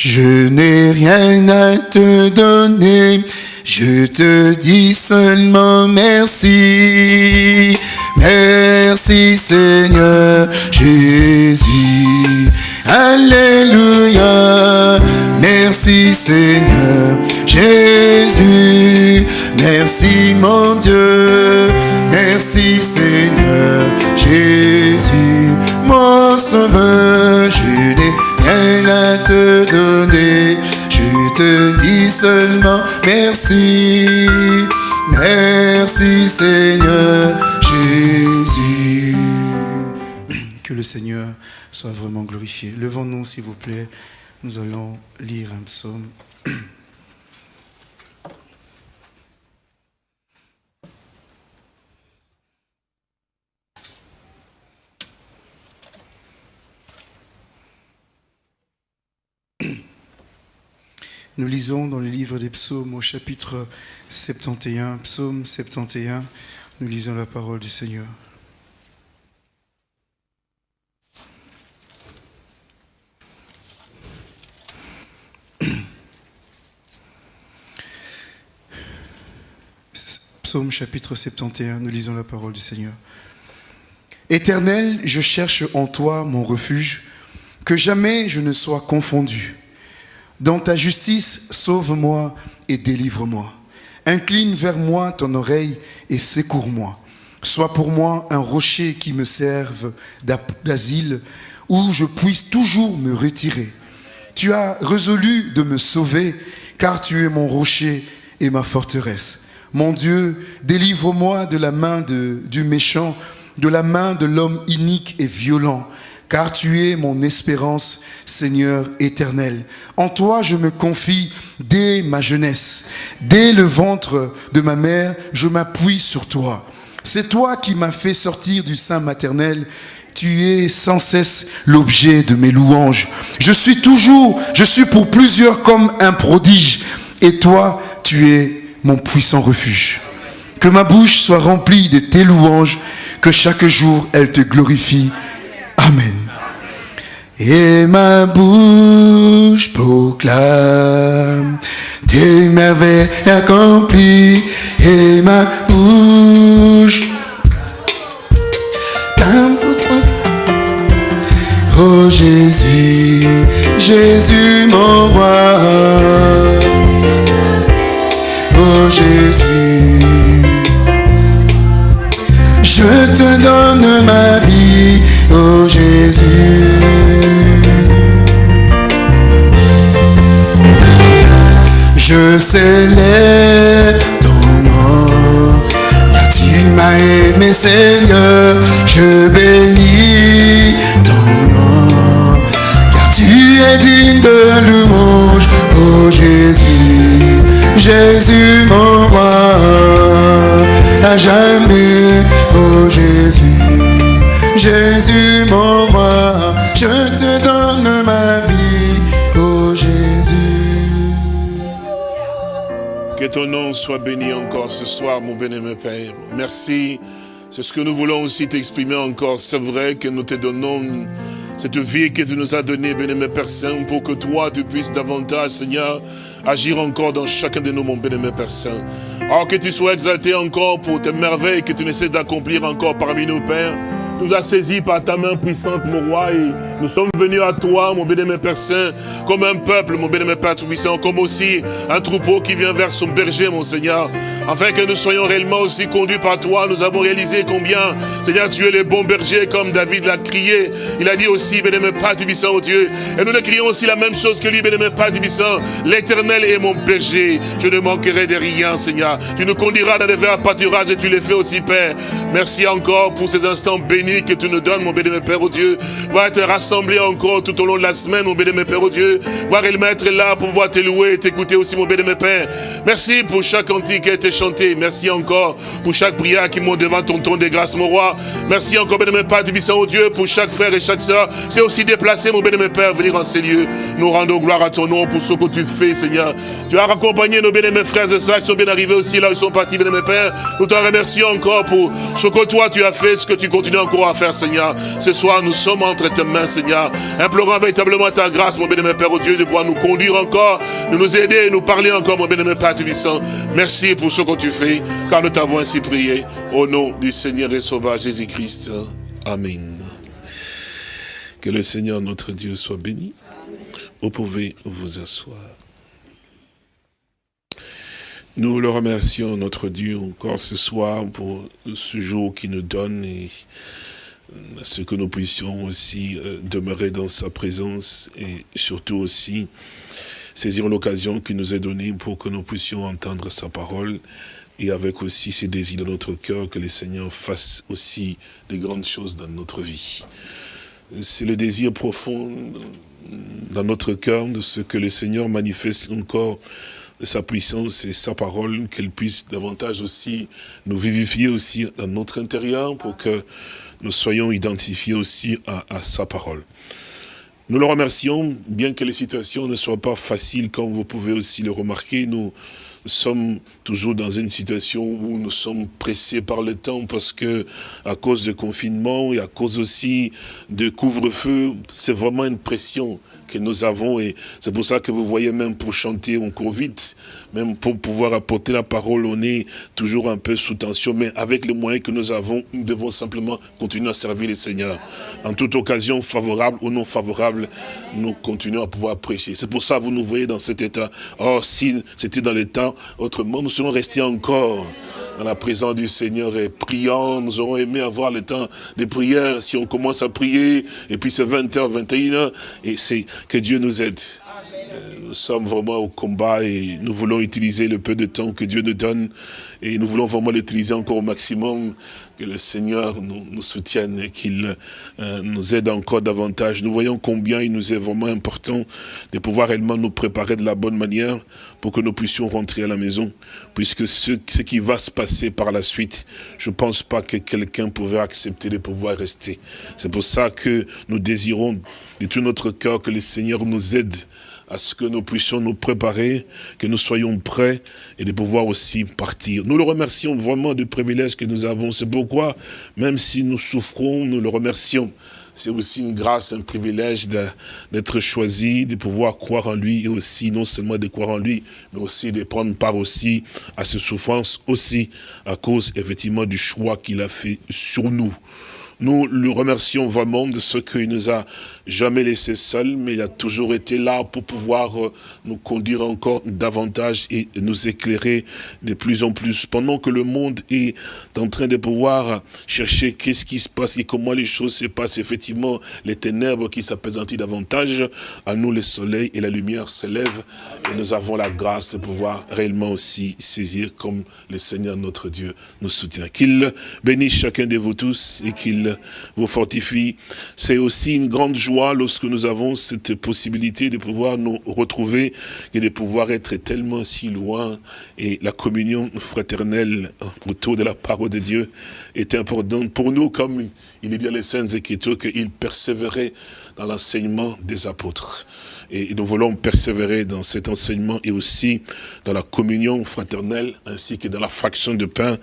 Je n'ai rien à te donner, je te dis seulement merci. Merci Seigneur Jésus. Alléluia. Merci Seigneur Jésus. Merci mon Dieu. Merci Seigneur Jésus. Mon sauveur, Je te dis seulement merci. Merci Seigneur Jésus. Que le Seigneur soit vraiment glorifié. Levons-nous s'il vous plaît. Nous allons lire un psaume. Nous lisons dans le livre des psaumes au chapitre 71, psaume 71, nous lisons la parole du Seigneur. Psaume chapitre 71, nous lisons la parole du Seigneur. Éternel, je cherche en toi mon refuge, que jamais je ne sois confondu. Dans ta justice, sauve-moi et délivre-moi. Incline vers moi ton oreille et secours-moi. Sois pour moi un rocher qui me serve d'asile, où je puisse toujours me retirer. Tu as résolu de me sauver, car tu es mon rocher et ma forteresse. Mon Dieu, délivre-moi de la main du méchant, de la main de l'homme inique et violent, car tu es mon espérance, Seigneur éternel. En toi je me confie dès ma jeunesse. Dès le ventre de ma mère, je m'appuie sur toi. C'est toi qui m'as fait sortir du sein maternel. Tu es sans cesse l'objet de mes louanges. Je suis toujours, je suis pour plusieurs comme un prodige. Et toi, tu es mon puissant refuge. Que ma bouche soit remplie de tes louanges, que chaque jour elle te glorifie. Amen. Et ma bouche proclame tes merveilles accomplies. Et ma bouche Oh Jésus, Jésus mon roi. Oh Jésus, je te donne ma vie. Oh Jésus. Je célèbre ton nom, car tu m'as aimé Seigneur, je bénis ton nom, car tu es digne de louange, oh Jésus, Jésus mon roi, à jamais, soit béni encore ce soir, mon bien-aimé Père. Merci. C'est ce que nous voulons aussi t'exprimer encore. C'est vrai que nous te donnons cette vie que tu nous as donnée, bien-aimé Père Saint, pour que toi, tu puisses davantage, Seigneur, agir encore dans chacun de nous, mon bien-aimé Père Saint. Alors que tu sois exalté encore pour tes merveilles que tu essaies d'accomplir encore parmi nous, Père. Nous as saisis par ta main puissante, mon roi, et nous sommes venus à toi, mon bien-aimé Père Saint, comme un peuple, mon bien-aimé Père Tout-Puissant, comme aussi un troupeau qui vient vers son berger, mon Seigneur, afin que nous soyons réellement aussi conduits par toi. Nous avons réalisé combien, Seigneur, tu es le bon berger, comme David l'a crié. Il a dit aussi, bien-aimé Père Tout-Puissant, oh Dieu, et nous le crions aussi la même chose que lui, bien-aimé Père Tout-Puissant, l'éternel est mon berger, je ne manquerai de rien, Seigneur. Tu nous conduiras dans les verts pâturages et tu les fais aussi, Père. Merci encore pour ces instants bénis que tu nous donnes, mon béni, Père, oh Dieu. Va être rassemblés encore tout au long de la semaine, mon béni, Père, oh Dieu. Voir le être là pour pouvoir te louer et t'écouter aussi, mon béni, Père. Merci pour chaque cantique qui a été chanté. Merci encore pour chaque prière qui monte devant ton trône de grâce, mon roi. Merci encore, béni, Père, Tibissant, oh Dieu, pour chaque frère et chaque soeur. C'est aussi déplacé, mon béni, Père, venir en ces lieux. Nous rendons gloire à ton nom pour ce que tu fais, Seigneur. Tu as raccompagné nos bénis, frères et sœurs qui sont bien arrivés aussi là où ils sont partis, béni, Père. Nous te remercions encore pour ce que toi tu as fait, ce que tu continues encore à faire, Seigneur. Ce soir, nous sommes entre tes mains, Seigneur, implorant véritablement ta grâce, mon bien-aimé Père, au Dieu, de pouvoir nous conduire encore, de nous aider, nous parler encore, mon bien-aimé Père Tuvissant. Merci pour ce que tu fais, car nous t'avons ainsi prié. Au nom du Seigneur et Sauveur Jésus-Christ. Amen. Que le Seigneur notre Dieu soit béni. Vous pouvez vous asseoir. Nous le remercions, notre Dieu, encore ce soir pour ce jour qui nous donne et ce que nous puissions aussi euh, demeurer dans sa présence et surtout aussi saisir l'occasion qui nous est donnée pour que nous puissions entendre sa parole et avec aussi ces désirs dans notre cœur que le Seigneur fasse aussi de grandes choses dans notre vie. C'est le désir profond dans notre cœur de ce que le Seigneur manifeste encore sa puissance et sa parole, qu'elle puisse davantage aussi nous vivifier aussi dans notre intérieur pour que nous soyons identifiés aussi à, sa parole. Nous le remercions, bien que les situations ne soient pas faciles, comme vous pouvez aussi le remarquer, nous sommes toujours dans une situation où nous sommes pressés par le temps parce que à cause du confinement et à cause aussi de couvre-feu, c'est vraiment une pression que nous avons et c'est pour ça que vous voyez même pour chanter on court vite, même pour pouvoir apporter la parole on est toujours un peu sous tension mais avec les moyens que nous avons, nous devons simplement continuer à servir le Seigneur. En toute occasion, favorable ou non favorable, nous continuons à pouvoir prêcher. C'est pour ça que vous nous voyez dans cet état. Or, si c'était dans l'état, autrement, nous serons restés encore dans la présence du Seigneur et priant. Nous aurons aimé avoir le temps de prière si on commence à prier. Et puis c'est 20h, 21h. Et c'est que Dieu nous aide. Euh, nous sommes vraiment au combat et nous voulons utiliser le peu de temps que Dieu nous donne et nous voulons vraiment l'utiliser encore au maximum, que le Seigneur nous, soutienne et qu'il euh, nous aide encore davantage. Nous voyons combien il nous est vraiment important de pouvoir réellement nous préparer de la bonne manière pour que nous puissions rentrer à la maison, puisque ce qui va se passer par la suite, je ne pense pas que quelqu'un pouvait accepter de pouvoir rester. C'est pour ça que nous désirons de tout notre cœur que le Seigneur nous aide à ce que nous puissions nous préparer, que nous soyons prêts et de pouvoir aussi partir. Nous le remercions vraiment du privilège que nous avons. C'est pourquoi, même si nous souffrons, nous le remercions. C'est aussi une grâce, un privilège d'être choisi, de pouvoir croire en lui et aussi non seulement de croire en lui, mais aussi de prendre part aussi à ces souffrances aussi à cause effectivement du choix qu'il a fait sur nous. Nous le remercions vraiment de ce qu'il nous a jamais laissé seul, mais il a toujours été là pour pouvoir euh, nous conduire encore davantage et nous éclairer de plus en plus. Pendant que le monde est en train de pouvoir chercher qu'est-ce qui se passe et comment les choses se passent, effectivement, les ténèbres qui s'appaisantent davantage, à nous le soleil et la lumière s'élèvent et nous avons la grâce de pouvoir réellement aussi saisir comme le Seigneur notre Dieu nous soutient. Qu'il bénisse chacun de vous tous et qu'il vous fortifie. C'est aussi une grande joie lorsque nous avons cette possibilité de pouvoir nous retrouver et de pouvoir être tellement si loin. Et la communion fraternelle autour de la parole de Dieu est importante pour nous, comme il est dit dans les Saintes Écritures, qu'il persévérait dans l'enseignement des apôtres. Et nous voulons persévérer dans cet enseignement et aussi dans la communion fraternelle, ainsi que dans la fraction de pain,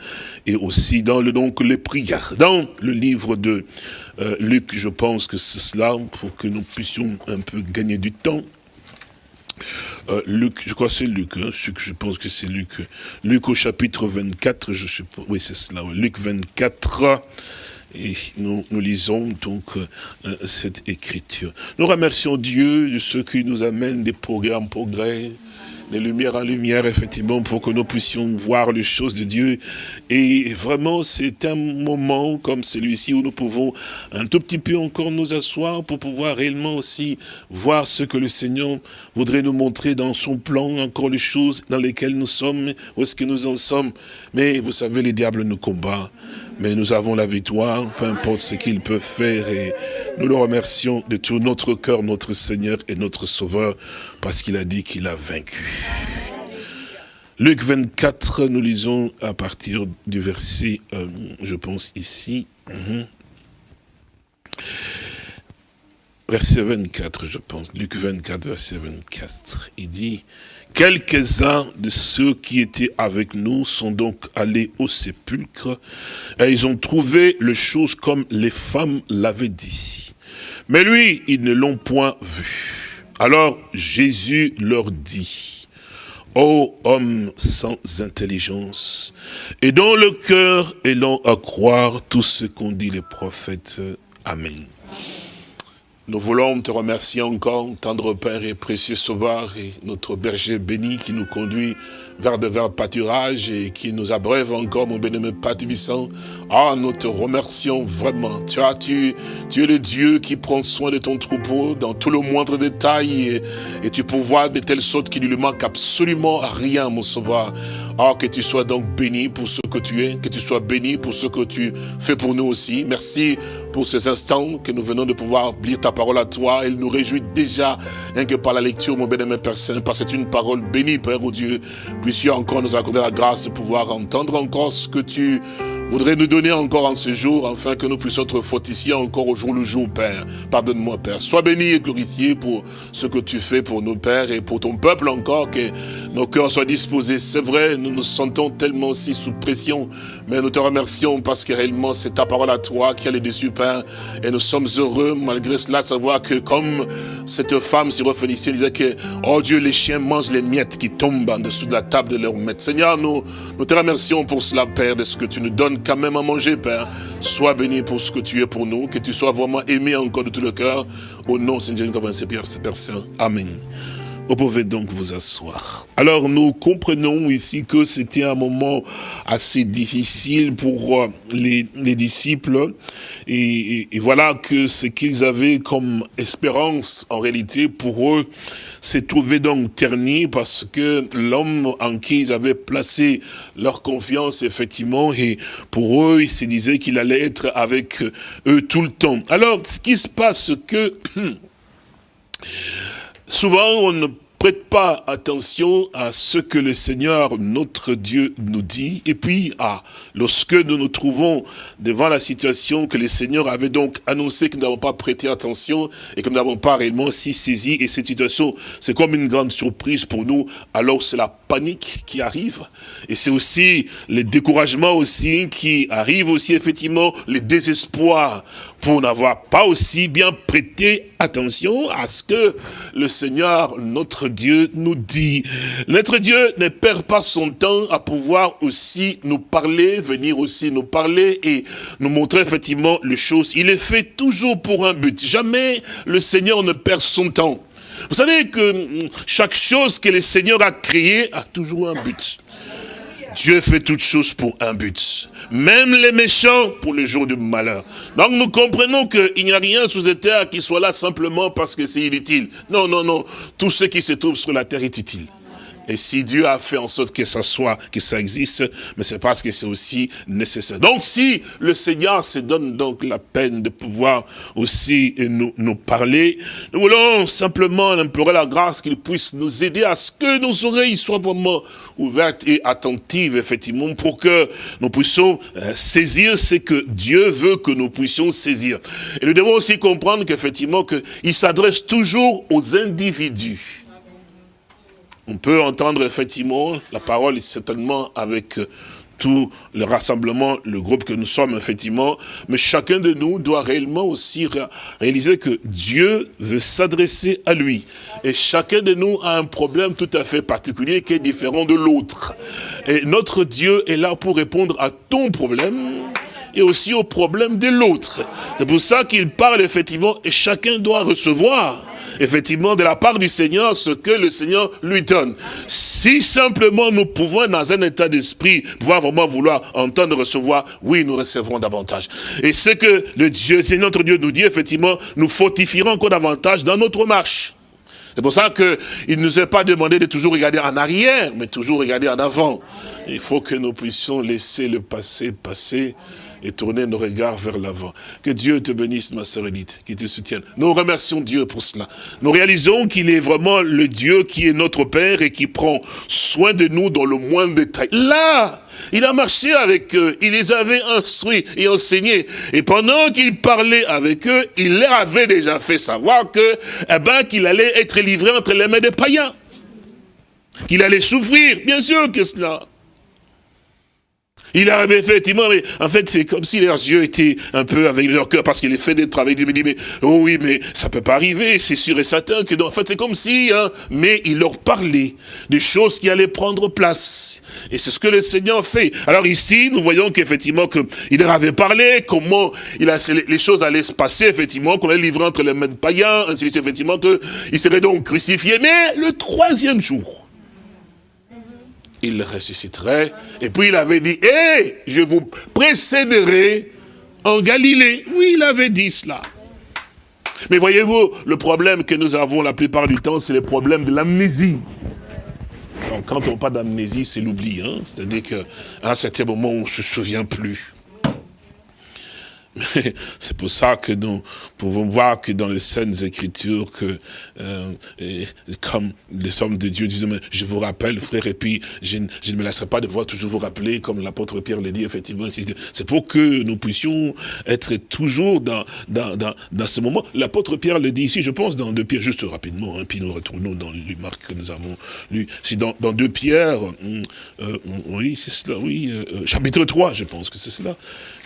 et aussi dans le, donc, les prières. Dans le livre de euh, Luc, je pense que c'est cela, pour que nous puissions un peu gagner du temps. Euh, Luc, je crois que c'est Luc, hein, je pense que c'est Luc. Luc au chapitre 24, je sais pas, oui c'est cela, Luc 24, et nous, lisons donc euh, cette écriture. Nous remercions Dieu de ce qui nous amène des progrès en progrès, de lumière en lumière, effectivement, pour que nous puissions voir les choses de Dieu. Et vraiment, c'est un moment comme celui-ci où nous pouvons un tout petit peu encore nous asseoir pour pouvoir réellement aussi voir ce que le Seigneur voudrait nous montrer dans son plan, encore les choses dans lesquelles nous sommes, où est-ce que nous en sommes. Mais vous savez, les diables nous combattent mais nous avons la victoire, peu importe ce qu'il peut faire, et nous le remercions de tout notre cœur, notre Seigneur et notre Sauveur, parce qu'il a dit qu'il a vaincu. Luc 24, nous lisons à partir du verset, euh, je pense ici, mhm. verset 24, je pense, Luc 24, verset 24, il dit, quelques-uns de ceux qui étaient avec nous sont donc allés au sépulcre, et ils ont trouvé les choses comme les femmes l'avaient dit. Mais lui, ils ne l'ont point vu. Alors Jésus leur dit, Ô homme sans intelligence, et dont le cœur est long à croire tout ce qu'ont dit les prophètes. Amen. Nous voulons te remercier encore, tendre Père et précieux Sauveur, et notre berger béni qui nous conduit vers de verts pâturages et qui nous abreuve encore, mon bénémoine Père Ah, nous te remercions vraiment. Tu, as, tu, tu es le Dieu qui prend soin de ton troupeau dans tout le moindre détail et, tu pourvois de telle sorte qu'il ne lui manque absolument rien, mon Sauveur. Ah, que tu sois donc béni pour ce que tu es, que tu sois béni pour ce que tu fais pour nous aussi. Merci pour ces instants que nous venons de pouvoir lire ta parole à toi. Elle nous réjouit déjà, rien que par la lecture, mon bénémoine Père Saint, parce que c'est une parole bénie, Père, au Dieu. Puissions encore nous accorder la grâce de pouvoir entendre encore ce que tu voudrais nous donner encore en ce jour, afin que nous puissions être fortifiés encore au jour le jour, Père. Pardonne-moi, Père. Sois béni et glorifié pour ce que tu fais pour nos pères et pour ton peuple encore, que nos cœurs soient disposés. C'est vrai, nous nous sentons tellement aussi sous pression, mais nous te remercions parce que réellement c'est ta parole à toi qui a les dessus, Père. Et nous sommes heureux, malgré cela, savoir que comme cette femme syrophénicienne disait que, oh Dieu, les chiens mangent les miettes qui tombent en dessous de la table de leur maître. Seigneur, nous, te remercions pour cela, Père, de ce que tu nous donnes quand même à manger, Père. Sois béni pour ce que tu es pour nous, que tu sois vraiment aimé encore de tout le cœur. Au nom, Seigneur, nous t'avons Père Saint. Amen. Vous pouvez donc vous asseoir. Alors nous comprenons ici que c'était un moment assez difficile pour euh, les, disciples et, voilà que ce qu'ils avaient comme espérance en réalité pour eux s'est trouvé donc terni parce que l'homme en qui ils avaient placé leur confiance effectivement et pour eux ils se disaient qu'il allait être avec eux tout le temps. Alors ce qui se passe que Souvent, on ne prête pas attention à ce que le Seigneur, notre Dieu, nous dit. Et puis, lorsque nous nous trouvons devant la situation que le Seigneur avait donc annoncé que nous n'avons pas prêté attention et que nous n'avons pas réellement si saisi, et cette situation, c'est comme une grande surprise pour nous, alors c'est la panique qui arrive. Et c'est aussi le découragement aussi qui arrive aussi, effectivement, le désespoir pour n'avoir pas aussi bien prêté attention à ce que le Seigneur, notre Dieu, nous dit. Notre Dieu ne perd pas son temps à pouvoir aussi nous parler, venir aussi nous parler et nous montrer effectivement les choses. Il est fait toujours pour un but. Jamais le Seigneur ne perd son temps. Vous savez que hum, chaque chose que le Seigneur a créée a toujours un but. Dieu fait toutes choses pour un but. Même les méchants pour le jour du malheur. Donc nous comprenons qu'il n'y a rien sous la terre qui soit là simplement parce que c'est inutile. Non, non, non. Tout ce qui se trouve sur la terre est utile. Et si Dieu a fait en sorte que ça soit, que ça existe, mais c'est parce que c'est aussi nécessaire. Donc si le Seigneur se donne donc la peine de pouvoir aussi nous, parler, nous voulons simplement implorer la grâce qu'il puisse nous aider à ce que nos oreilles soient vraiment ouvertes et attentives, effectivement, pour que nous puissions euh, saisir ce que Dieu veut que nous puissions saisir. Et nous devons aussi comprendre qu'effectivement, qu'il s'adresse toujours aux individus. On peut entendre effectivement la parole certainement avec euh, tout le rassemblement, le groupe que nous sommes, effectivement, mais chacun de nous doit réellement aussi réaliser que Dieu veut s'adresser à lui. Et chacun de nous a un problème tout à fait particulier qui est différent de l'autre. Et notre Dieu est là pour répondre à ton problème et aussi au problème de l'autre. C'est pour ça qu'il parle effectivement et chacun doit recevoir effectivement de la part du Seigneur ce que le Seigneur lui donne. Si simplement nous pouvons dans un état d'esprit pouvoir vraiment vouloir entendre recevoir, oui, nous recevrons davantage. Et ce que le Dieu, notre Dieu nous dit, effectivement, nous fortifierons encore davantage dans notre marche. C'est pour ça qu'il ne nous est pas demandé de toujours regarder en arrière, mais toujours regarder en avant. Il faut que nous puissions laisser le passé passer et tourner nos regards vers l'avant. Que Dieu te bénisse, ma sœur Edith, qui te soutienne. Nous remercions Dieu pour cela. Nous réalisons qu'il est vraiment le Dieu qui est notre Père et qui prend soin de nous dans le moindre détail. Là, il a marché avec eux, il les avait instruits et enseignés. Et pendant qu'il parlait avec eux, il leur avait déjà fait savoir que, eh ben, qu'il allait être livré entre les mains des païens. Qu'il allait souffrir, bien sûr que cela. Il avait effectivement, mais en fait, c'est comme si leurs yeux étaient un peu avec leur cœur, parce qu'il est fait des travaux. Il me dit, mais, oh oui, mais ça peut pas arriver, c'est sûr et certain que, en fait, c'est comme si, hein, mais il leur parlait des choses qui allaient prendre place. Et c'est ce que le Seigneur fait. Alors ici, nous voyons qu'effectivement, qu'il leur avait parlé, comment il a, les choses allaient se passer, effectivement, qu'on allait livrer entre les mains de païens, ainsi effectivement, qu'il serait donc crucifié. Mais le troisième jour, il ressusciterait. Et puis il avait dit, hé, je vous précéderai en Galilée. Oui, il avait dit cela. Mais voyez-vous, le problème que nous avons la plupart du temps, c'est le problème de l'amnésie. quand on parle d'amnésie, c'est l'oubli. Hein. C'est-à-dire qu'à un certain moment, on ne se souvient plus. C'est pour ça que nous pouvons voir que dans les scènes écritures, que euh, comme les hommes de Dieu disent, je vous rappelle, frère, et puis je, ne me laisserai pas de voir toujours vous rappeler, comme l'apôtre Pierre le dit, effectivement. C'est pour que nous puissions être toujours dans, dans, dans, ce moment. L'apôtre Pierre le dit ici, je pense, dans deux Pierre, juste rapidement, hein, puis nous retournons dans le Marc que nous avons lu. C'est dans, dans deux Pierre, hum, euh, oui, c'est cela, oui, euh, chapitre 3, je pense que c'est cela.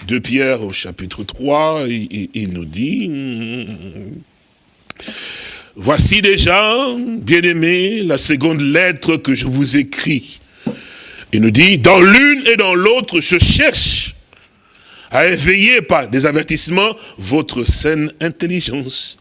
Deux Pierre au chapitre 3, il, nous dit, voici déjà, bien-aimés, la seconde lettre que je vous écris. Il nous dit, dans l'une et dans l'autre, je cherche à éveiller par des avertissements votre saine intelligence.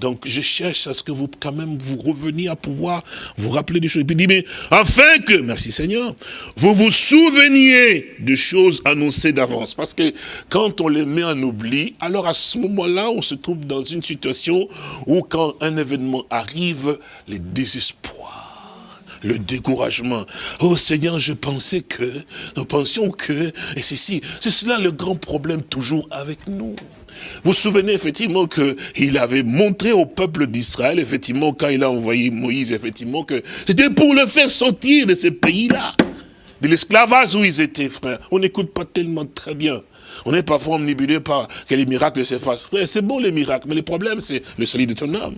Donc je cherche à ce que vous, quand même, vous reveniez à pouvoir vous rappeler des choses. Et puis il dit, mais afin que, merci Seigneur, vous vous souveniez de choses annoncées d'avance. Parce que quand on les met en oubli, alors à ce moment-là, on se trouve dans une situation où quand un événement arrive, les désespoirs le découragement. Oh Seigneur, je pensais que, nous pensions que, et c'est si, c'est cela le grand problème toujours avec nous. Vous vous souvenez effectivement qu'il avait montré au peuple d'Israël, effectivement, quand il a envoyé Moïse, effectivement, que c'était pour le faire sortir de ces pays-là, de l'esclavage où ils étaient, frères. On n'écoute pas tellement très bien. On est parfois omnibulé par que les miracles s'effacent. C'est bon les miracles, mais le problème c'est le salut de ton âme.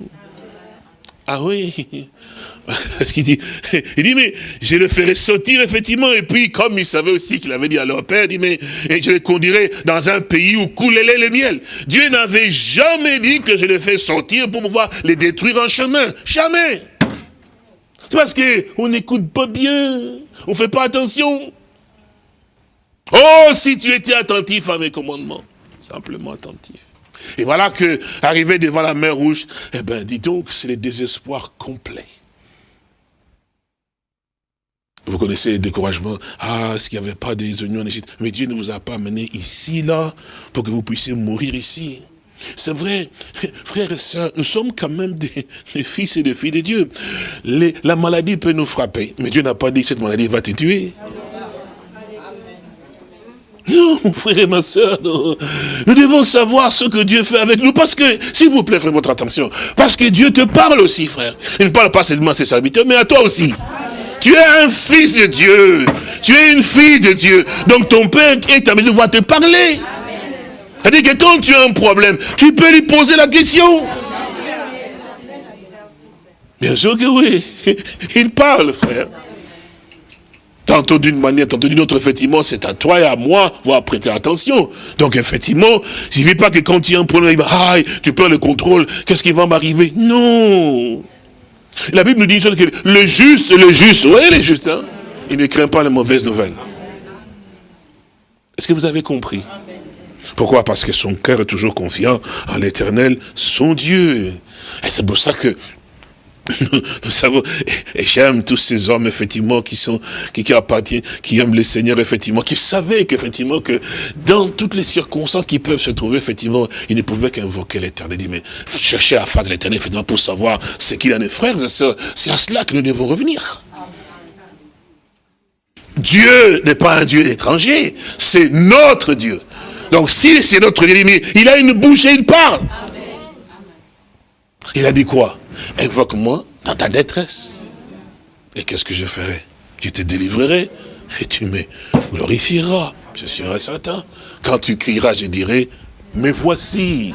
Ah oui il dit, il dit, mais je le ferai sortir effectivement. Et puis, comme il savait aussi qu'il avait dit à leur père, il dit, mais je les conduirai dans un pays où coule le miel. Dieu n'avait jamais dit que je les fais sortir pour pouvoir les détruire en chemin. Jamais. C'est parce qu'on n'écoute pas bien. On ne fait pas attention. Oh, si tu étais attentif à mes commandements. Simplement attentif. Et voilà que, arrivé devant la mer rouge, eh ben, dis donc, c'est le désespoir complet. Vous connaissez le découragement. Ah, qu'il n'y avait pas des oignons en Égypte? Mais Dieu ne vous a pas amené ici, là, pour que vous puissiez mourir ici. C'est vrai, frères et sœurs, nous sommes quand même des, fils et des filles de Dieu. la maladie peut nous frapper, mais Dieu n'a pas dit que cette maladie va te tuer. Non, mon frère et ma soeur, nous devons savoir ce que Dieu fait avec nous. Parce que, s'il vous plaît, frère, votre attention. Parce que Dieu te parle aussi, frère. Il ne parle pas seulement à ses serviteurs, mais à toi aussi. Tu es un fils de Dieu. Tu es une fille de Dieu. Donc ton Père est à mesure de te parler. C'est-à-dire que quand tu as un problème, tu peux lui poser la question. Bien sûr que oui. Il parle, frère. Tantôt d'une manière, tantôt d'une autre, effectivement, c'est à toi et à moi, voir prêter attention. Donc, effectivement, il ne suffit pas que quand tu as un problème, ah, tu perds le contrôle, qu'est-ce qui va m'arriver? Non La Bible nous dit que le juste, le juste, oui, le juste, hein, il ne craint pas les mauvaises nouvelles. Est-ce que vous avez compris? Pourquoi? Parce que son cœur est toujours confiant en l'éternel, son Dieu. Et c'est pour ça que nous savons, et j'aime tous ces hommes, effectivement, qui sont, qui, qui appartiennent, qui aiment le Seigneur, effectivement, qui savaient qu'effectivement, que dans toutes les circonstances qui peuvent se trouver, effectivement, ils ne pouvaient qu'invoquer l'éternel. Mais chercher à face de l'éternel, effectivement, pour savoir ce qu'il en est, frères et sœurs. C'est à cela que nous devons revenir. Dieu n'est pas un Dieu étranger, c'est notre Dieu. Donc si c'est notre ennemi, il a une bouche et il parle. Il a dit quoi? Invoque-moi dans ta détresse. Et qu'est-ce que je ferai? Je te délivrerai et tu me glorifieras. Je serai certain. Quand tu crieras, je dirai, mais voici.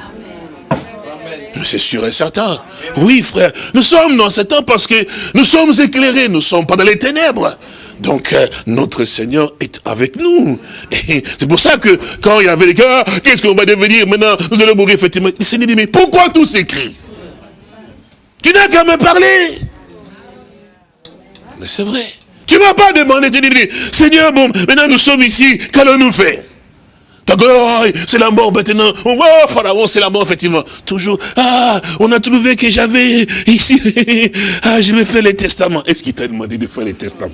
C'est sûr et certain. Oui, frère, nous sommes dans ce temps parce que nous sommes éclairés, nous ne sommes pas dans les ténèbres. Donc, euh, notre Seigneur est avec nous. C'est pour ça que, quand il y avait les gars, qu'est-ce qu'on va devenir maintenant? Nous allons mourir, effectivement. Le Seigneur dit, mais pourquoi tout s'écrit? Tu n'as qu'à me parler. Mais c'est vrai. Tu ne m'as pas demandé, tu dis, Seigneur, bon, maintenant nous sommes ici, qu'allons-nous faire? C'est la mort maintenant. Oh, Pharaon, c'est la mort, effectivement. Toujours, ah, on a trouvé que j'avais ici, ah, je vais faire les testaments. Est-ce qu'il t'a demandé de faire les testaments?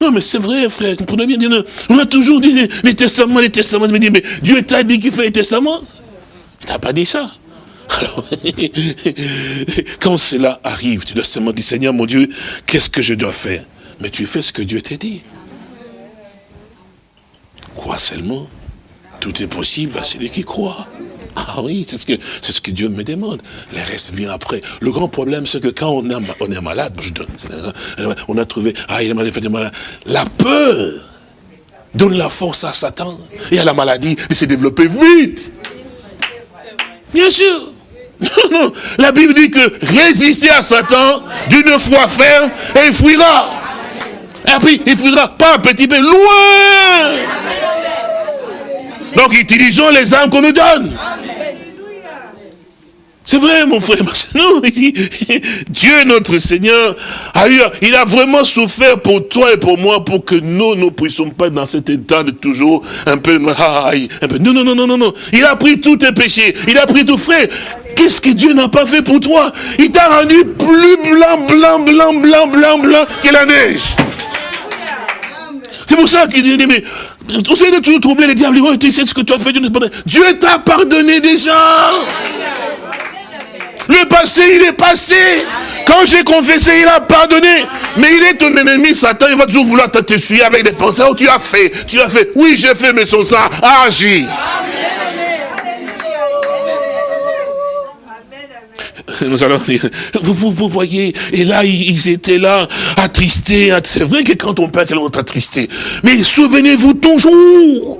Non, mais c'est vrai, frère, comprenez bien dire, on a toujours dit les, testaments, les testaments. Mais, mais Dieu t'a dit qu'il fait les testaments? Il t'a pas dit ça. Alors, quand cela arrive, tu dois seulement dire, Seigneur, mon Dieu, qu'est-ce que je dois faire? Mais tu fais ce que Dieu t'a dit. Crois seulement. Tout est possible à celui qui croit. Ah oui, c'est ce, que, c'est ce que Dieu me demande. Le reste vient après. Le grand problème, c'est que quand on est, on est malade, je donne, on a trouvé, ah, il est malade, malade. La peur donne la force à Satan et à la maladie de se développer vite. Bien sûr. Non, La Bible dit que résister à Satan d'une foi ferme et il fuira. Et puis, il fuira pas un petit peu, loin. Donc, utilisons les armes qu'on nous donne. C'est vrai, mon frère. Non, Dieu, notre Seigneur, a eu, il a vraiment souffert pour toi et pour moi pour que nous ne puissions pas dans cet état de toujours un peu, un peu. Non, non, non, non, non, non. Il a pris tous tes péchés. Il a pris tout, frère. Qu'est-ce que Dieu n'a pas fait pour toi? Il t'a rendu plus blanc, blanc, blanc, blanc, blanc, blanc que la neige. C'est pour ça qu'il dit, mais on sait de toujours troubler les diables. Oh, tu sais ce que tu as fait, Dieu t'a pardonné déjà. Le passé, il est passé. Quand j'ai confessé, il a pardonné. Mais il est ton ennemi, Satan, il va toujours vouloir te suivre avec des pensées. Oh, tu as fait, tu as fait. Oui, j'ai fait, mais son sang a agi. Nous allons dire, vous, vous, voyez, et là, ils, étaient là, attristés. C'est vrai que quand on perd, on est attristé. Mais souvenez-vous toujours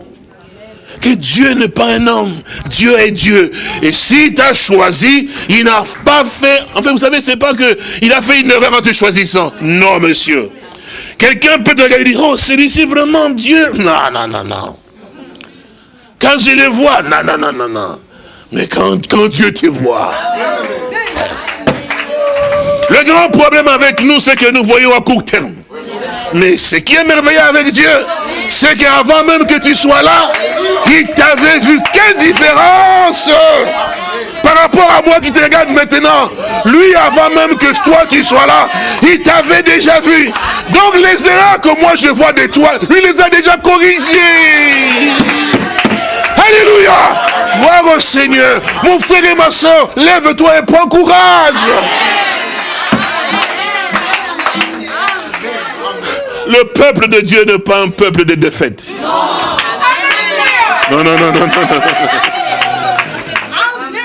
que Dieu n'est pas un homme, Dieu est Dieu. Et s'il t'a choisi, il n'a pas fait, enfin vous savez, c'est pas que il a fait une erreur en te choisissant. Non, monsieur. Quelqu'un peut te regarder et dire, oh, celui-ci vraiment Dieu. Non, non, non, non. Quand je le vois, non, non, non, non, non. Mais quand, quand Dieu te voit. Le grand problème avec nous, c'est que nous voyons à court terme. Mais ce qui est merveilleux avec Dieu, c'est qu'avant même que tu sois là, il t'avait vu. Quelle différence par rapport à moi qui te regarde maintenant. Lui, avant même que toi tu sois là, il t'avait déjà vu. Donc les erreurs que moi je vois de toi, lui les a déjà corrigées. Alléluia. Gloire au Seigneur. Mon frère et ma soeur, lève-toi et prends courage. Le peuple de Dieu n'est pas un peuple de défaite. Non, non, non, non, non, non.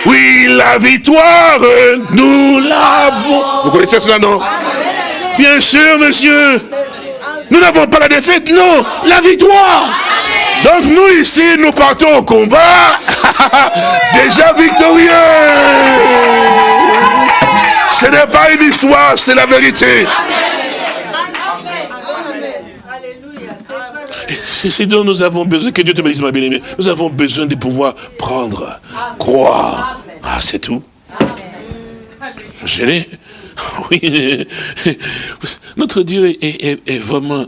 Oui, la victoire, nous l'avons. Vous connaissez cela, non? Bien sûr, monsieur. Nous n'avons pas la défaite, non, la victoire. Donc nous ici, nous partons au combat, déjà victorieux. Ce n'est pas une histoire, c'est la vérité. C'est ce dont nous avons besoin, que Dieu te bénisse ma bien-aimée. Nous avons besoin de pouvoir prendre, croire. Ah, c'est tout. Gêné Oui. Notre Dieu est, vraiment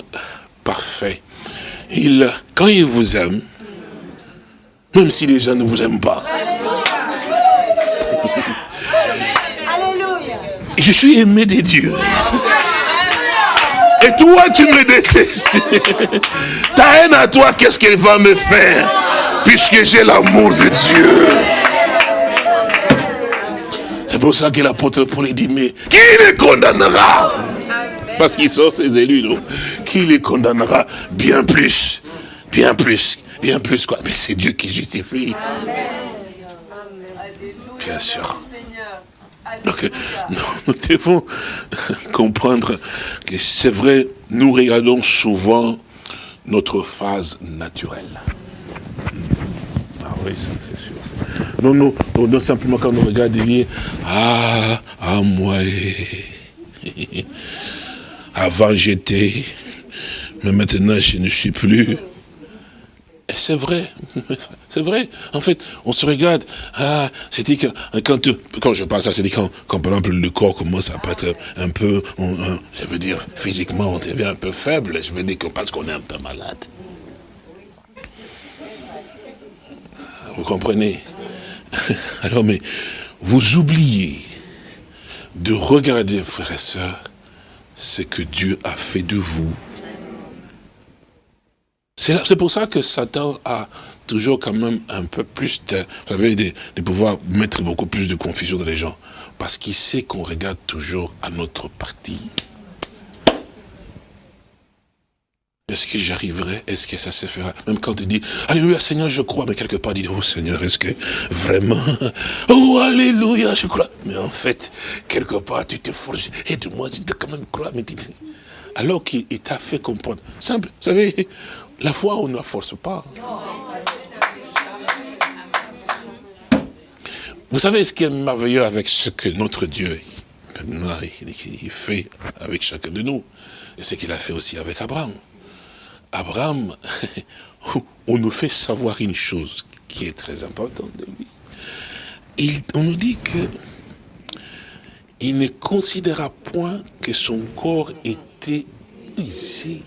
parfait. Il, quand il vous aime, même si les gens ne vous aiment pas. Je suis aimé des dieux. Et toi, tu me détestes. Ta haine à toi, qu'est-ce qu'elle va me faire Puisque j'ai l'amour de Dieu? C'est pour ça que l'apôtre Paul dit, mais qui les condamnera? Parce qu'ils sont ses élus, non? Qui les condamnera? Bien plus bien plus, bien plus quoi? Mais c'est Dieu qui justifie. Bien sûr. Donc, nous devons comprendre que c'est vrai, nous regardons souvent notre phase naturelle. Ah oui, c'est sûr. Non, non, non, simplement quand on regarde, il ah, ah, moi, avant j'étais, mais maintenant je ne suis plus. C'est vrai, c'est vrai. En fait, on se regarde, ah, c'est dit que quand, quand je parle ça, c'est dit quand, quand, par exemple le corps commence à être un peu, je veux dire, physiquement, on devient un peu faible, je veux dire que parce qu'on est un peu malade. Vous comprenez? Alors, mais vous oubliez de regarder, frères et sœurs, ce que Dieu a fait de vous. C'est pour ça que Satan a toujours quand même un peu plus de, vous savez, de, pouvoir mettre beaucoup plus de confusion dans les gens. Parce qu'il sait qu'on regarde toujours à notre partie. Est-ce que j'arriverai? Est-ce que ça se fera? Même quand tu dis, Alléluia Seigneur, je crois, mais quelque part, dis, oh Seigneur, est-ce que vraiment Oh Alléluia, je crois. Mais en fait, quelque part, tu te forces, aide-moi, tu dois quand même croire. Mais alors qu'il t'a fait comprendre. Simple, vous savez, la foi, on ne la force pas. Vous savez ce qui est merveilleux avec ce que notre Dieu fait avec chacun de nous, et ce qu'il a fait aussi avec Abraham. Abraham, on nous fait savoir une chose qui est très importante de lui. on nous dit que il ne considéra point que son corps était ici.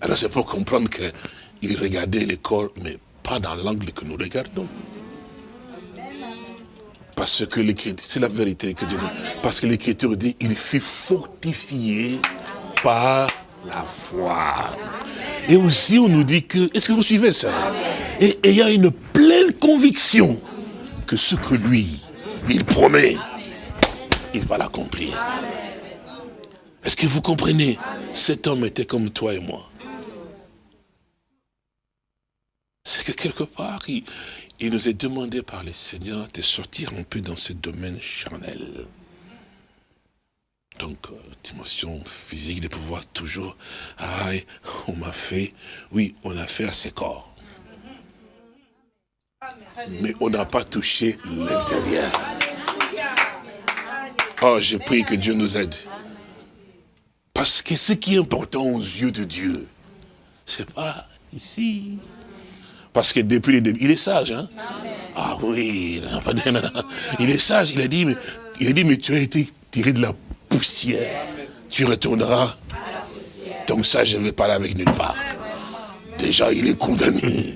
Alors c'est pour comprendre qu'il regardait le corps, mais pas dans l'angle que nous regardons. Parce que l'écriture, c'est la vérité que Dieu dit. Parce que l'écriture dit, il fut fortifié par la foi. Et aussi, on nous dit que, est-ce que vous suivez ça? Et il y a une pleine conviction que ce que lui, il promet, il va l'accomplir. Est-ce que vous comprenez? Cet homme était comme toi et moi. C'est que quelque part, il, nous est demandé par le Seigneur de sortir un peu dans ce domaine charnel donc euh, dimension physique de pouvoir toujours, ah, on m'a fait, oui, on a fait à ses corps. Mais on n'a pas touché l'intérieur. Oh, j'ai prie que Dieu nous aide. Parce que ce qui est important aux yeux de Dieu, c'est pas ici. Parce que depuis le début, il est sage, hein Ah oui, il est sage, il a dit, mais, il a dit, mais tu as été tiré de la poussière. Tu retourneras. Donc ça, je ne vais pas aller avec nulle part. Déjà, il est condamné.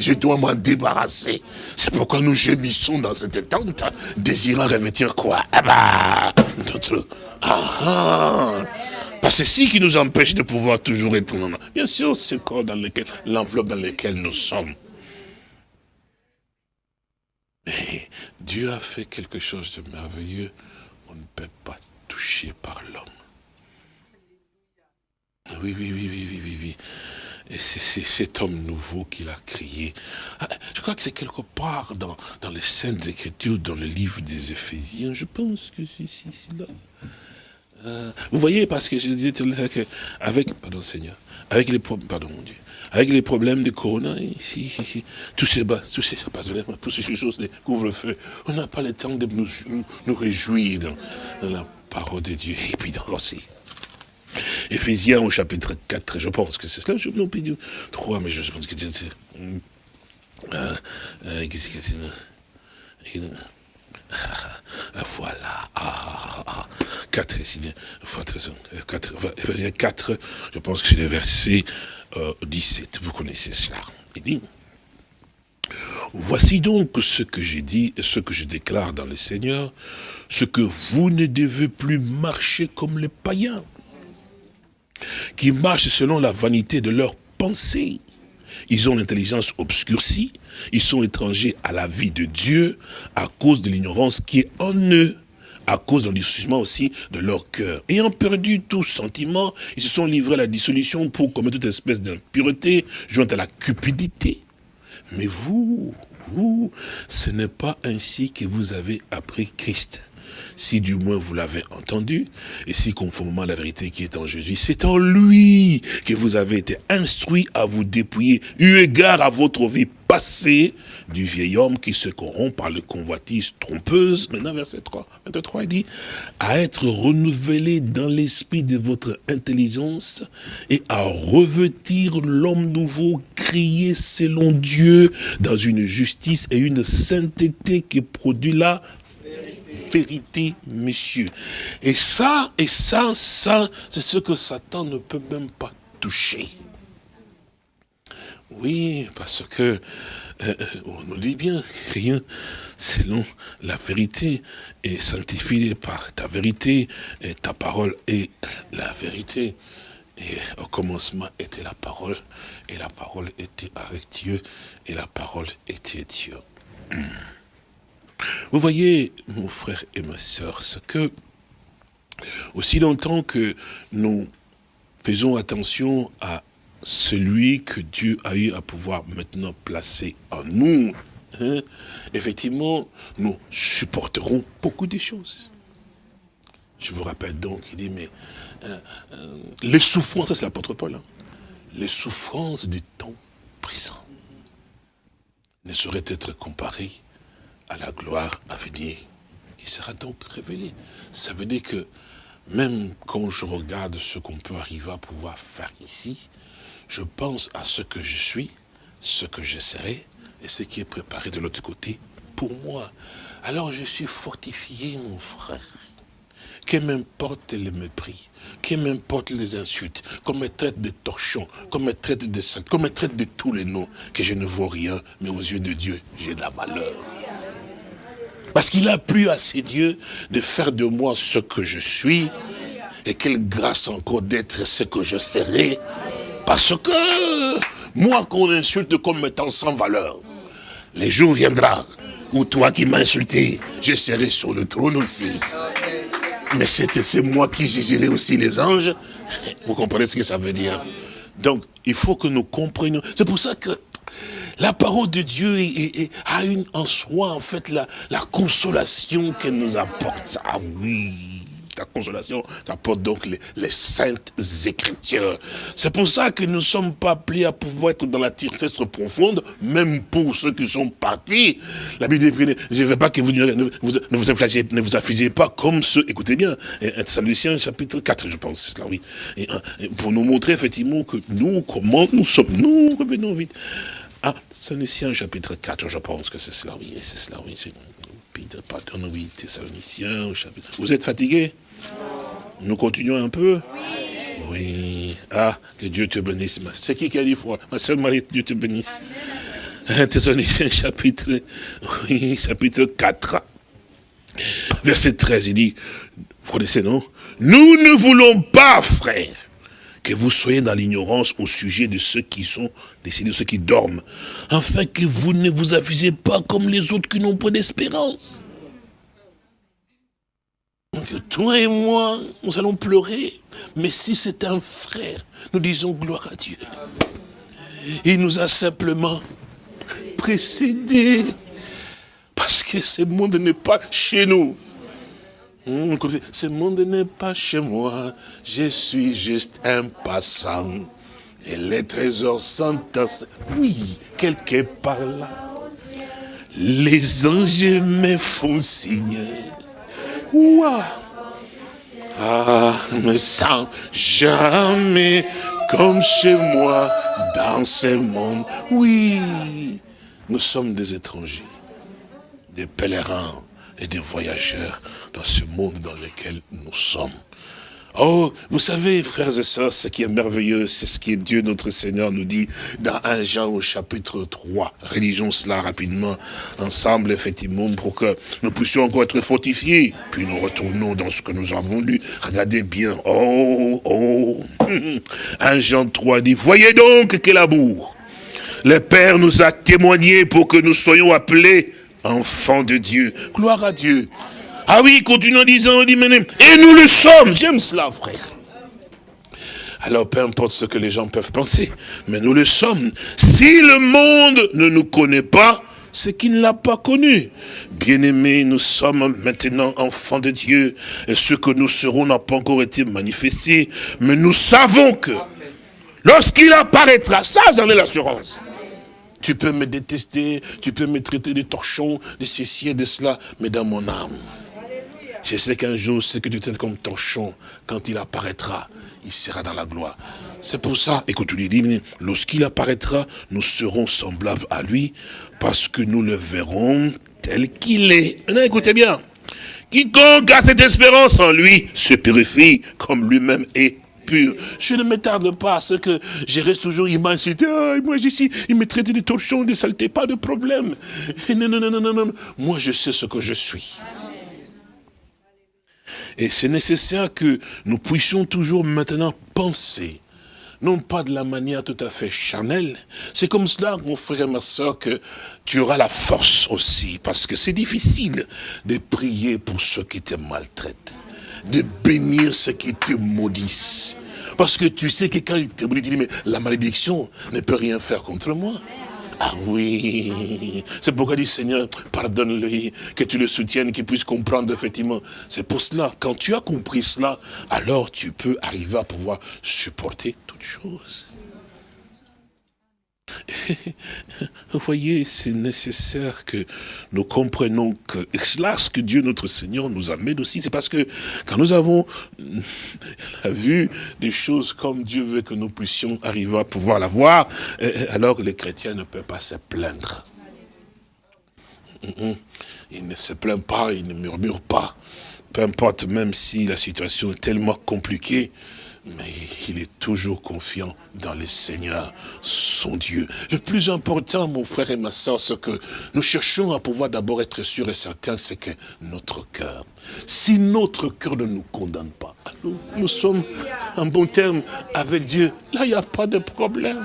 Je dois m'en débarrasser. C'est pourquoi nous gémissons dans cette tente, désirant revêtir quoi? Ah bah, notre... Ah, ah. Parce que c'est ce qui nous empêche de pouvoir toujours être... Bien sûr, ce corps dans lequel, l'enveloppe dans laquelle nous sommes. Mais Dieu a fait quelque chose de merveilleux on ne peut pas toucher par l'homme. Oui, oui, oui, oui, oui, oui, Et c'est cet homme nouveau qu'il a crié. Ah, je crois que c'est quelque part dans, dans les Saintes Écritures, dans le livre des Éphésiens. Je pense que c'est là. Euh, vous voyez, parce que je disais avec, pardon Seigneur, avec les problèmes, pardon mon Dieu, avec les problèmes de Corona, ici, ici, tous ces bas, tous ces, tous ces choses, les couvre-feu, on n'a pas le temps de nous, nous, réjouir dans, la parole de Dieu. Et puis dans aussi. Éphésiens au chapitre 4, je pense que c'est cela, je non, puis 3, mais je pense que c'est... Voilà. Ah, ah, 4, 4, 4, je pense que c'est le verset 17. Vous connaissez cela. Il dit, Voici donc ce que j'ai dit ce que je déclare dans le Seigneur, ce que vous ne devez plus marcher comme les païens, qui marchent selon la vanité de leurs pensées. Ils ont l'intelligence obscurcie, ils sont étrangers à la vie de Dieu à cause de l'ignorance qui est en eux à cause de l'endurcissement aussi de leur cœur. Ayant perdu tout sentiment, ils se sont livrés à la dissolution pour commettre toute espèce d'impureté, jointe à la cupidité. Mais vous, vous, ce n'est pas ainsi que vous avez appris Christ si du moins vous l'avez entendu, et si conformément à la vérité qui est en Jésus, c'est en lui que vous avez été instruit à vous dépouiller, eu égard à votre vie passée, du vieil homme qui se corrompt par le convoitise trompeuse. Maintenant, verset 3, 23, il dit, à être renouvelé dans l'esprit de votre intelligence et à revêtir l'homme nouveau créé selon Dieu dans une justice et une sainteté qui produit la vérité, monsieur. Et ça, et ça, ça, c'est ce que Satan ne peut même pas toucher. Oui, parce que euh, euh, on nous dit bien, rien selon la vérité est sanctifié par ta vérité, et ta parole est la vérité. Et au commencement était la parole, et la parole était avec Dieu, et la parole était Dieu. Vous voyez, mon frère et ma soeur, ce que, aussi longtemps que nous faisons attention à celui que Dieu a eu à pouvoir maintenant placer en nous, hein, effectivement, nous supporterons beaucoup de choses. Je vous rappelle donc, il dit, mais euh, euh, les souffrances, ça c'est l'apôtre Paul, hein, les souffrances du temps présent ne sauraient être comparées à la gloire à venir, qui sera donc révélée. Ça veut dire que même quand je regarde ce qu'on peut arriver à pouvoir faire ici, je pense à ce que je suis, ce que je serai, et ce qui est préparé de l'autre côté pour moi. Alors je suis fortifié, mon frère. Que m'importe les mépris, que m'importe les insultes, qu'on me traite de torchons, qu'on me traite de saints, qu'on me traite de tous les noms, que je ne vaux rien, mais aux yeux de Dieu, j'ai de la valeur. Parce qu'il a plu à ses dieux de faire de moi ce que je suis. Et quelle grâce encore d'être ce que je serai. Parce que moi qu'on insulte comme étant sans valeur, les jours viendra où toi qui m'as insulté, je serai sur le trône aussi. Mais c'est moi qui jugerai aussi les anges. Vous comprenez ce que ça veut dire? Donc, il faut que nous comprenions. C'est pour ça que la parole de Dieu a en soi, en fait, la, la consolation qu'elle nous apporte. Ah oui, la consolation qu'apportent donc les, saintes écritures. C'est pour ça que nous ne sommes pas appelés à pouvoir être dans la tristesse profonde, même pour ceux qui sont partis. La Bible dit, je ne veux pas que vous ne vous, affligez, ne vous pas comme ceux, écoutez bien, Saint chapitre 4, je pense, là, oui. Et, pour nous montrer effectivement que nous, comment nous sommes, nous revenons vite. Ah, Thessaloniciens chapitre 4, je pense que c'est cela, oui, c'est cela, oui. Peter, pardon, oui, Thessaloniciens, chapitre... Vous êtes fatigué Nous continuons un peu Oui. Ah, que Dieu te bénisse. C'est qui qui a dit foi? Ma soeur Marie, Dieu te bénisse. Thessaloniciens chapitre, oui, chapitre 4. Verset 13, il dit, vous connaissez, non? Nous ne voulons pas, frères, que vous soyez dans l'ignorance au sujet de ceux qui sont décédés, de ceux qui dorment, afin que vous ne vous affligez pas comme les autres qui n'ont pas d'espérance. Donc toi et moi, nous allons pleurer, mais si c'est un frère, nous disons gloire à Dieu. Il nous a simplement précédés, parce que ce monde n'est pas chez nous. Hmm, ce monde n'est pas chez moi, je suis juste un passant. Et les trésors sont... Oui, quelque part là. Les anges me font signe. Ouah. Ah, me sens jamais comme chez moi dans ce monde. Oui, nous sommes des étrangers, des pèlerins et des voyageurs dans ce monde dans lequel nous sommes. Oh, vous savez, frères et sœurs, ce qui est merveilleux, c'est ce que Dieu notre Seigneur nous dit dans 1 Jean au chapitre 3. Rélisons cela rapidement, ensemble, effectivement, pour que nous puissions encore être fortifiés. Puis nous retournons dans ce que nous avons lu. Regardez bien. Oh, oh. 1 Jean 3 dit, voyez donc quel amour. Le Père nous a témoigné pour que nous soyons appelés enfants de Dieu. Gloire à Dieu. Ah oui, continue en disant, et nous le sommes. J'aime cela, frère. Alors peu importe ce que les gens peuvent penser, mais nous le sommes. Si le monde ne nous connaît pas, c'est qu'il ne l'a pas connu. Bien-aimés, nous sommes maintenant enfants de Dieu, et ce que nous serons n'a pas encore été manifesté, mais nous savons que lorsqu'il apparaîtra, ça j'en ai l'assurance. Tu peux me détester, tu peux me traiter de torchon, de ceci et de cela, mais dans mon âme, je sais qu'un jour, ce que tu traites comme torchon, quand il apparaîtra, il sera dans la gloire. C'est pour ça, écoute, tu lui lorsqu'il apparaîtra, nous serons semblables à lui, parce que nous le verrons tel qu'il est. Maintenant, écoutez bien. Quiconque a cette espérance en lui se purifie comme lui-même est pur. Je ne m'attarde pas à ce que je reste toujours, il m'a insulté, ah, moi il me traitait de torchons, de saleté, pas de problème. Non, non, non, non, non, non. Moi je sais ce que je suis. Et c'est nécessaire que nous puissions toujours maintenant penser, non pas de la manière tout à fait charnelle. C'est comme cela, mon frère et ma soeur, que tu auras la force aussi, parce que c'est difficile de prier pour ceux qui te maltraitent, de bénir ceux qui te maudissent. Parce que tu sais que quand il te maudit, mais la malédiction ne peut rien faire contre moi. Ah oui, c'est pourquoi dit Seigneur, pardonne-lui, que tu le soutiennes, qu'il puisse comprendre effectivement. C'est pour cela, quand tu as compris cela, alors tu peux arriver à pouvoir supporter toutes choses. Vous voyez, c'est nécessaire que nous comprenions que cela, ce que Dieu notre Seigneur nous amène aussi, c'est parce que quand nous avons vu des choses comme Dieu veut que nous puissions arriver à pouvoir la voir, eh, alors les chrétiens ne peuvent pas se plaindre. Ils ne se plaignent pas, ils ne murmurent pas. Peu importe, même si la situation est tellement compliquée, mais il est toujours confiant dans le Seigneur, son Dieu. Le plus important, mon frère et ma soeur, ce que nous cherchons à pouvoir d'abord être sûrs et certains, c'est que notre cœur, si notre cœur ne nous condamne pas, nous sommes en bon terme avec Dieu. Là, il n'y a pas de problème.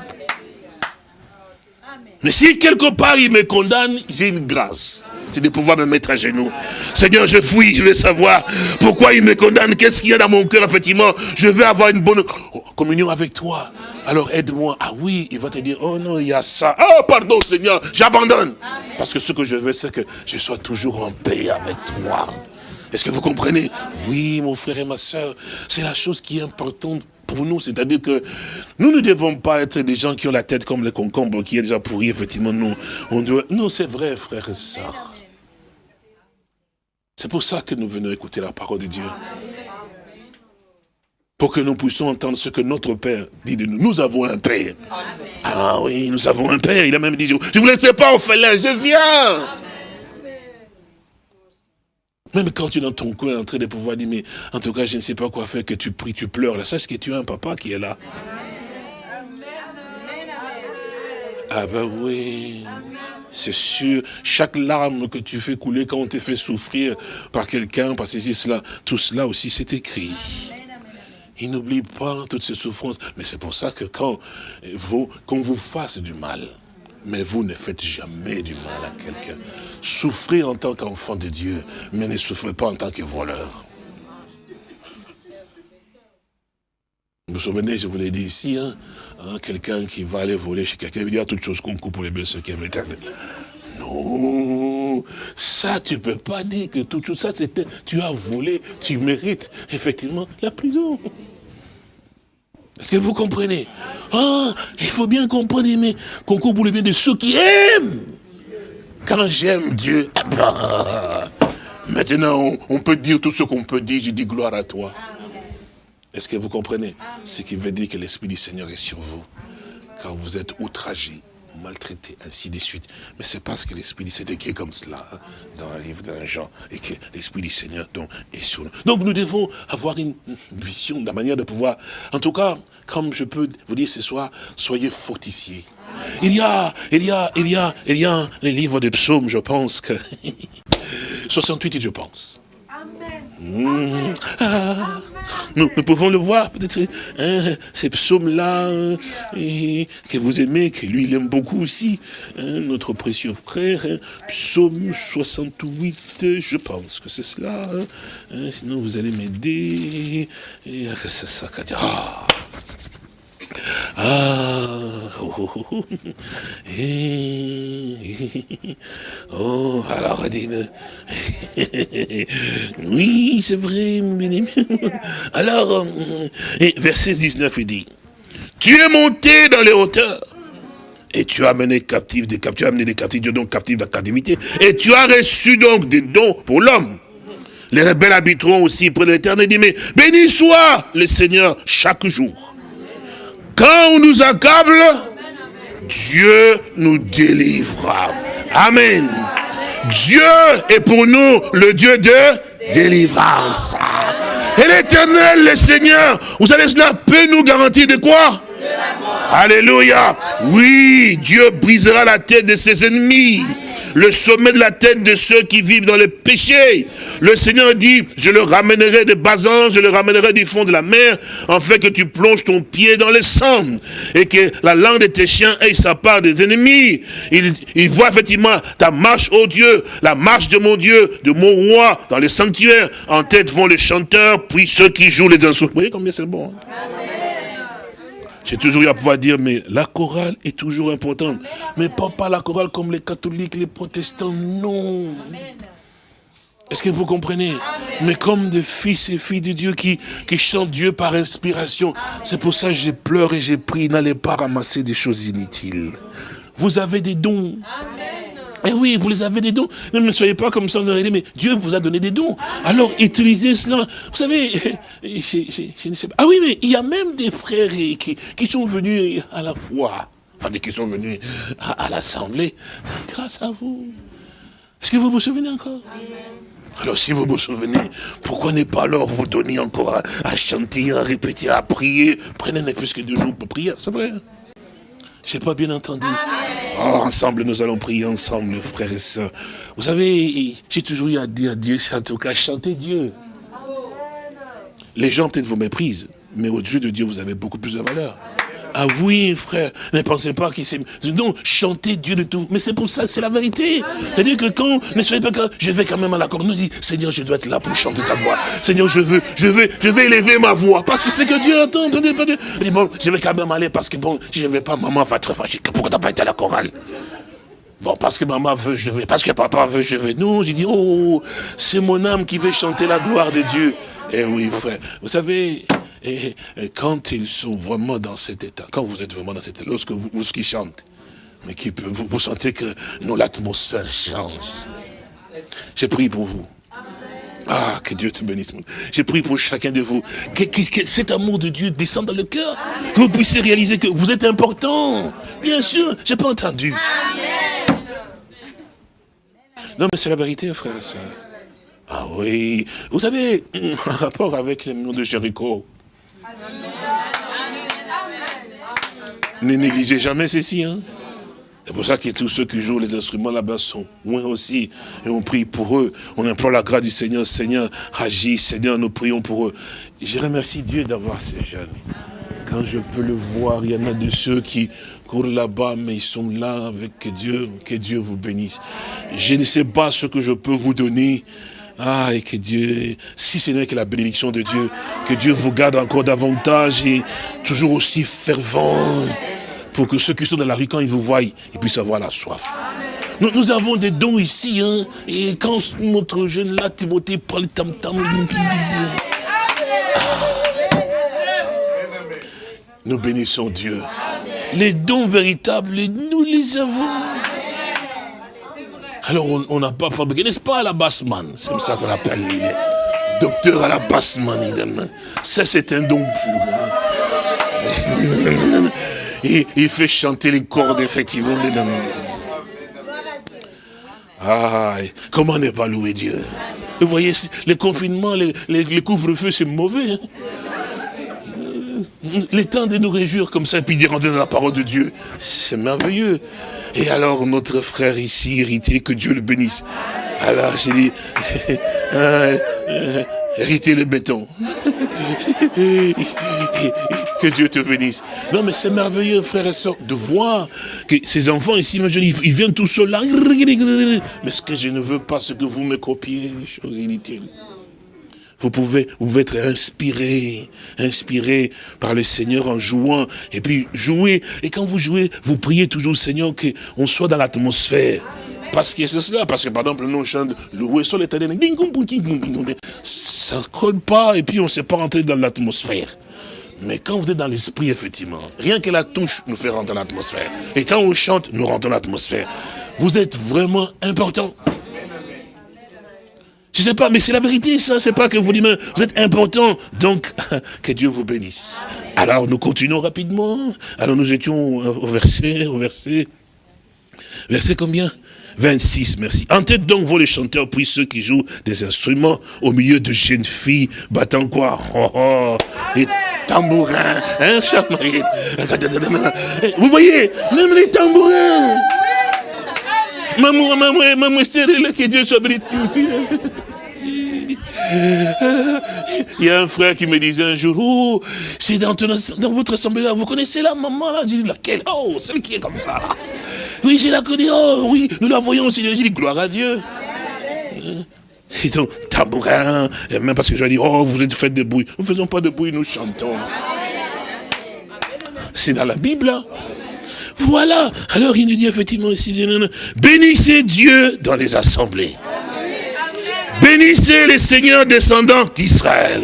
Mais si quelque part il me condamne, j'ai une grâce c'est de pouvoir me mettre à genoux. Seigneur, je fouille, je veux savoir pourquoi il me condamne, qu'est-ce qu'il y a dans mon cœur, effectivement. Je veux avoir une bonne communion avec toi. Alors aide-moi. Ah oui, il va te dire, oh non, il y a ça. Oh pardon Seigneur, j'abandonne. Parce que ce que je veux, c'est que je sois toujours en paix avec toi. Est-ce que vous comprenez? Oui, mon frère et ma soeur, c'est la chose qui est importante pour nous, c'est-à-dire que nous ne devons pas être des gens qui ont la tête comme le concombre, qui est déjà pourri, effectivement, nous, on doit... Non, c'est vrai, frère et soeur. C'est pour ça que nous venons écouter la parole de Dieu. Pour que nous puissions entendre ce que notre Père dit de nous. Nous avons un Père. Ah oui, nous avons un Père. Il a même dit, je ne vous laisse pas félin, je viens. Même quand tu es dans ton coin en train de pouvoir dire, mais en tout cas, je ne sais pas quoi faire, que tu pries, tu pleures. Sache que tu as un papa qui est là. Ah ben oui. C'est sûr, chaque larme que tu fais couler quand on te fait souffrir par quelqu'un, par ceci, cela, tout cela aussi c'est écrit. Il n'oublie pas toutes ces souffrances. Mais c'est pour ça que quand vous, qu'on vous fasse du mal, mais vous ne faites jamais du mal à quelqu'un. Souffrez en tant qu'enfant de Dieu, mais ne souffrez pas en tant que voleur. Vous vous souvenez, je vous l'ai dit ici, hein, hein, quelqu'un qui va aller voler chez quelqu'un, il veut dire toutes choses qu'on coupe pour les blessés qui aiment Non, ça tu ne peux pas dire que tout ça c'était, tu as volé, tu mérites effectivement la prison. Est-ce que vous comprenez? Ah, il faut bien comprendre, mais qu'on coupe pour le bien de ceux qui aiment. Quand j'aime Dieu, ah bah, maintenant on, peut dire tout ce qu'on peut dire, je dis gloire à toi. Est-ce que vous comprenez Ce qui veut dire que l'Esprit du Seigneur est sur vous. Quand vous êtes outragé, maltraité, ainsi de suite. Mais c'est parce que l'Esprit du Seigneur est comme cela, hein, dans un livre d'un Jean, et que l'Esprit du Seigneur donc, est sur nous. Donc nous devons avoir une vision la manière de pouvoir, en tout cas, comme je peux vous dire ce soir, soyez fortifiés. Il y a, il y a, il y a, il y a les livres des psaumes, je pense que, 68, je pense. Mmh. Ah. Nous, pouvons le voir, peut-être, hein, ces psaumes-là, hein, que vous aimez, que lui, il aime beaucoup aussi, hein, notre précieux frère, psaume 68, je pense que c'est cela, sinon vous allez m'aider, ah, ah, oh, oh, oh, oh alors Adine, oui, c'est vrai, alors, euh, verset 19, il dit, tu es monté dans les hauteurs, et tu as amené captifs des captifs, tu as amené des captifs, donc captifs de la captivité, et tu as reçu donc des dons pour l'homme. Les rebelles habiteront aussi près de l'éternel, dit, mais béni soit le Seigneur chaque jour. Quand on nous accable, Dieu nous délivrera. Amen. Dieu est pour nous le Dieu de délivrance. Et l'éternel, le Seigneur, vous savez, cela peut nous garantir de quoi? Alléluia. Oui, Dieu brisera la tête de ses ennemis le sommet de la tête de ceux qui vivent dans le péché. Le Seigneur dit, je le ramènerai de Bazan, je le ramènerai du fond de la mer, en fait que tu plonges ton pied dans le sang, et que la langue de tes chiens ait sa part des ennemis. Il, voit effectivement ta marche, ô Dieu, la marche de mon Dieu, de mon roi, dans les sanctuaires. En tête vont les chanteurs, puis ceux qui jouent les instruments. Vous voyez combien c'est bon. Hein? J'ai toujours eu à pouvoir dire, mais la chorale est toujours importante. Mais pas, pas la chorale comme les catholiques, les protestants, non. Est-ce que vous comprenez? Mais comme des fils et filles de Dieu qui, qui chantent Dieu par inspiration. C'est pour ça que j'ai pleuré et j'ai pris, n'allez pas ramasser des choses inutiles. Vous avez des dons. Amen. Eh oui, vous les avez des dons. Ne, soyez pas comme ça, on aurait dit, mais Dieu vous a donné des dons. Alors, utilisez cela. Vous savez, je, ne sais pas. Ah oui, mais il y a même des frères qui, qui sont venus à la foi. Enfin, qui sont venus à, l'Assemblée grâce à vous. Est-ce que vous vous souvenez encore? Alors si vous vous souvenez, pourquoi ne pas alors vous donner encore à, chanter, à répéter, à prier? Prenez ne fût que deux jours pour prier, c'est vrai. Je n'ai pas bien entendu. Oh, ensemble, nous allons prier ensemble, frères et sœurs. Vous savez, j'ai toujours eu à dire Dieu, c'est en tout cas chanter Dieu. Les gens peut-être vous méprisent, mais au Dieu de Dieu, vous avez beaucoup plus de valeur. Ah oui, frère, ne pensez pas qu'il s'est... Non, chantez Dieu de tout. Mais c'est pour ça, c'est la vérité. C'est-à-dire que quand, ne soyez pas que je vais quand même à l'accord, nous dit, Seigneur, je dois être là pour chanter ta voix. Seigneur, je veux, je veux, je vais élever ma voix. Parce que c'est que Dieu entend. dit, bon, je vais quand même aller parce que bon, si je ne vais pas, maman va être fâchée. Pourquoi t'as pas été à la chorale? Bon, parce que maman veut, je vais. Parce que papa veut, je vais. Non, j'ai dit, oh, c'est mon âme qui veut chanter la gloire de Dieu. Eh oui, frère. Vous savez, et, quand ils sont vraiment dans cet état, quand vous êtes vraiment dans cet état, lorsque vous, lorsqu'ils chantent, mais qui peut, vous, vous, sentez que non, l'atmosphère change. J'ai prié pour vous. Ah, que Dieu te bénisse. J'ai prié pour chacun de vous. Que, cet amour de Dieu descende dans le cœur. Que vous puissiez réaliser que vous êtes important. Bien sûr, j'ai pas entendu. Non, mais c'est la vérité, frère et soeur. Ah oui. Vous savez, en rapport avec les noms de Jéricho, ne négligez jamais ceci. Hein. C'est pour ça que tous ceux qui jouent les instruments là-bas sont loin aussi. Et on prie pour eux. On implore la grâce du Seigneur. Seigneur, agis. Seigneur, nous prions pour eux. je remercie Dieu d'avoir ces jeunes. Quand je peux le voir, il y en a de ceux qui courent là-bas, mais ils sont là avec Dieu. Que Dieu vous bénisse. Je ne sais pas ce que je peux vous donner. Ah, et que Dieu, si ce n'est que la bénédiction de Dieu, que Dieu vous garde encore davantage et toujours aussi fervent, pour que ceux qui sont dans la rue, quand ils vous voient, ils puissent avoir la soif. Nous, avons des dons ici, hein, et quand notre jeune là, Timothée, prend le tam-tam, nous bénissons Dieu. Les dons véritables, nous les avons. Alors on n'a pas fabriqué, n'est-ce pas, à la bassman? C'est comme ça qu'on appelle les docteurs à la bassman. Ça, c'est un don pur. Et il fait chanter les cordes, effectivement, des Ah, comment ne pas louer Dieu? Vous voyez, les confinements, les, les, couvre-feux, c'est mauvais. Hein? Les temps de nous réjouir comme ça, et puis de rentrer dans la parole de Dieu, c'est merveilleux. Et alors notre frère ici, héritier, que Dieu le bénisse. Alors j'ai dit, euh, euh, hériter le béton. que Dieu te bénisse. Non, mais c'est merveilleux, frère et soeur, de voir que ces enfants ici, ils viennent tout seuls là. Mais ce que je ne veux pas, c'est que vous me copiez, choses inutiles. Vous pouvez, vous pouvez être inspiré, inspiré par le Seigneur en jouant. Et puis jouer. Et quand vous jouez, vous priez toujours, Seigneur, qu'on soit dans l'atmosphère. Parce que c'est cela, parce que par exemple, nous on chante louer sur l'éternel, ça colle pas et puis on ne sait pas rentrer dans l'atmosphère. Mais quand vous êtes dans l'esprit, effectivement, rien que la touche nous fait rentrer dans l'atmosphère. Et quand on chante, nous rentrons dans l'atmosphère. Vous êtes vraiment important. Je ne sais pas, mais c'est la vérité, ça. C'est pas que vous dites, vous êtes important. Donc, que Dieu vous bénisse. Alors, nous continuons rapidement. Alors, nous étions au verset, au verset, verset combien? 26, merci. En tête donc vos les chanteurs, puis ceux qui jouent des instruments au milieu de jeunes filles battant quoi? Oh, oh, Les tambourins, hein, Vous voyez, même les tambourins. Maman, maman, maman, stérile, que Dieu soit béni aussi. Il y a un frère qui me disait un jour, oh, c'est dans, votre assemblée là, vous connaissez la maman là? J'ai dit, laquelle? Oh, celle qui est comme ça. Oui, je la connais, oh oui, nous la voyons aussi. J'ai dit, gloire à Dieu. C'est donc tabourin, même parce que je dis, oh, vous êtes fait de bruit. Nous ne faisons pas de bruit, nous chantons. C'est dans la Bible. Hein. Voilà. Alors il nous dit effectivement ici, bénissez Dieu dans les assemblées. Bénissez les seigneurs descendants d'Israël.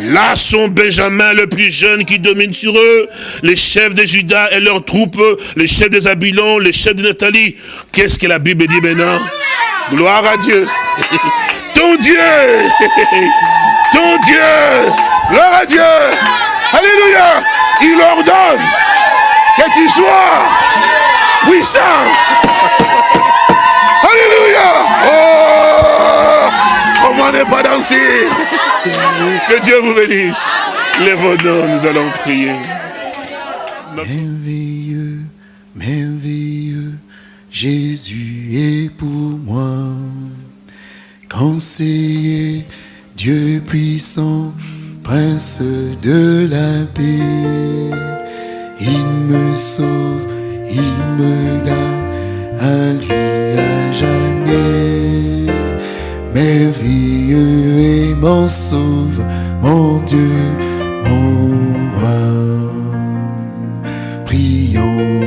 Là sont Benjamin le plus jeune qui domine sur eux, les chefs de Judas et leurs troupes, les chefs des Abilons, les chefs de Nathalie. Qu'est-ce que la Bible dit maintenant? Gloire à Dieu. Ton Dieu Ton Dieu Gloire à Dieu Alléluia Il ordonne que tu sois puissant. Pas danser Que Dieu vous bénisse. Les nous nous allons prier. Merveilleux, merveilleux, Jésus est pour moi. Conseiller, Dieu puissant, Prince de la paix. Il me sauve, il me garde, à lui à jamais merveilleux et mon sauve, mon Dieu, mon roi. Prions